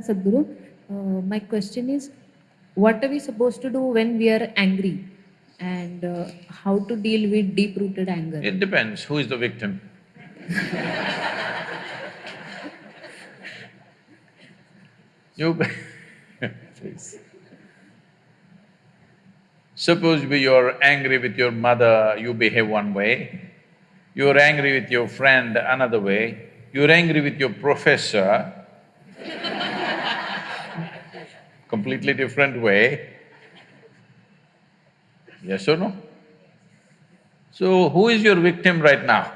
Sadhguru, uh, my question is, what are we supposed to do when we are angry? And uh, how to deal with deep-rooted anger? It depends who is the victim. you please. Suppose you're angry with your mother, you behave one way. You're angry with your friend another way. You're angry with your professor, completely different way. Yes or no? So, who is your victim right now?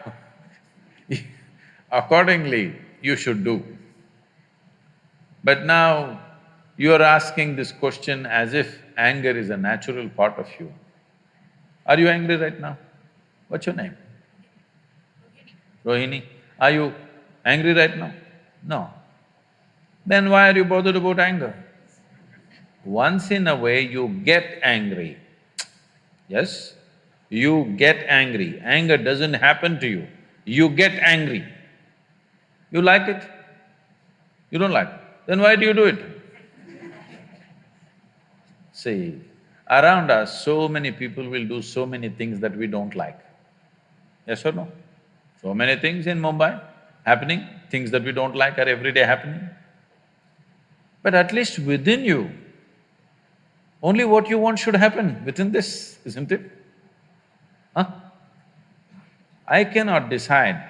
Accordingly, you should do. But now, you are asking this question as if anger is a natural part of you. Are you angry right now? What's your name? Rohini. Are you angry right now? No. Then why are you bothered about anger? Once in a way you get angry, yes? You get angry, anger doesn't happen to you, you get angry. You like it? You don't like it? Then why do you do it? See, around us, so many people will do so many things that we don't like. Yes or no? So many things in Mumbai happening, things that we don't like are every day happening. But at least within you, only what you want should happen within this, isn't it? Huh? I cannot decide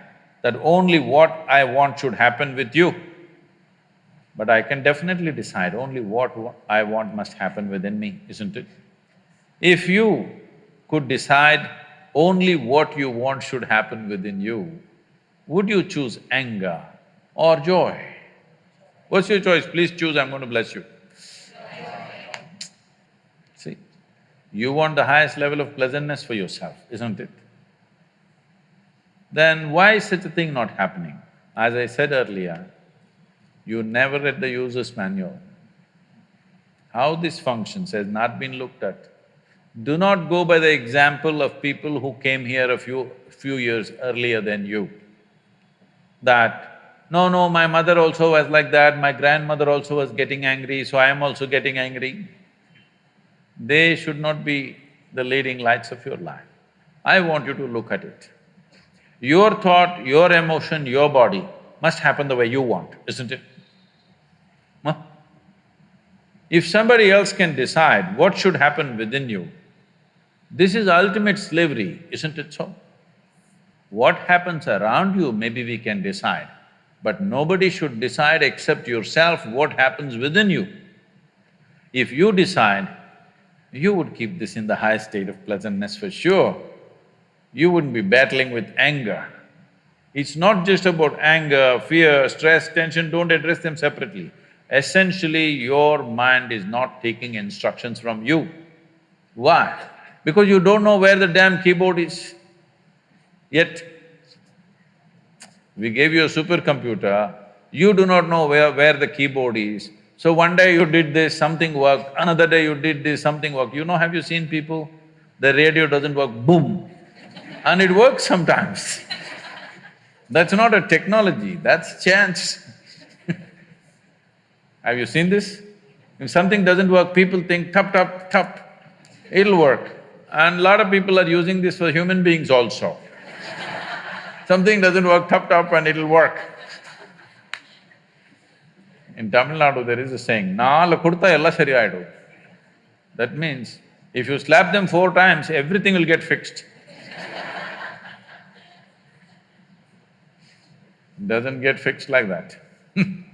that only what I want should happen with you, but I can definitely decide only what I want must happen within me, isn't it? If you could decide only what you want should happen within you, would you choose anger or joy? What's your choice? Please choose, I'm going to bless you. See, you want the highest level of pleasantness for yourself, isn't it? Then why is such a thing not happening? As I said earlier, you never read the user's manual. How this functions has not been looked at. Do not go by the example of people who came here a few… few years earlier than you. That, no, no, my mother also was like that, my grandmother also was getting angry, so I am also getting angry they should not be the leading lights of your life. I want you to look at it. Your thought, your emotion, your body must happen the way you want, isn't it? Huh? If somebody else can decide what should happen within you, this is ultimate slavery, isn't it so? What happens around you, maybe we can decide, but nobody should decide except yourself what happens within you. If you decide, you would keep this in the high state of pleasantness for sure. You wouldn't be battling with anger. It's not just about anger, fear, stress, tension, don't address them separately. Essentially, your mind is not taking instructions from you. Why? Because you don't know where the damn keyboard is. Yet, we gave you a supercomputer, you do not know where, where the keyboard is, so one day you did this, something worked, another day you did this, something worked. You know, have you seen people? The radio doesn't work, boom, and it works sometimes. that's not a technology, that's chance. have you seen this? If something doesn't work, people think tap, tap, tap, it'll work. And lot of people are using this for human beings also. something doesn't work, tap, tap, and it'll work. In Tamil Nadu, there is a saying, Nala kurta ella sariyaidu. That means, if you slap them four times, everything will get fixed. Doesn't get fixed like that